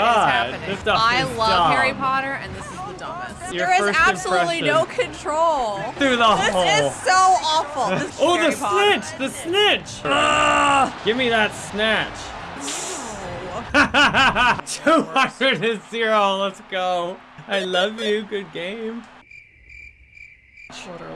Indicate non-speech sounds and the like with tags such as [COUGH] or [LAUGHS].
what is God, happening? this stuff I is love dumb. Harry Potter, and this is the dumbest. Your there is absolutely no control. Through the This hole. is so awful. This is Oh, Harry the Potter. snitch! The snitch! Ah. Give me that snatch. No. [LAUGHS] 200 to 0. Let's go. I love you. Good game. Shorter.